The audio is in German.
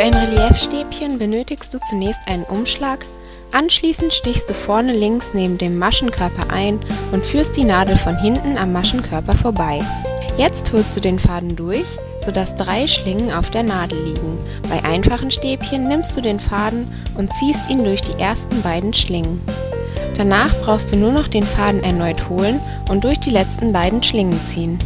Für ein Reliefstäbchen benötigst du zunächst einen Umschlag, anschließend stichst du vorne links neben dem Maschenkörper ein und führst die Nadel von hinten am Maschenkörper vorbei. Jetzt holst du den Faden durch, sodass drei Schlingen auf der Nadel liegen. Bei einfachen Stäbchen nimmst du den Faden und ziehst ihn durch die ersten beiden Schlingen. Danach brauchst du nur noch den Faden erneut holen und durch die letzten beiden Schlingen ziehen.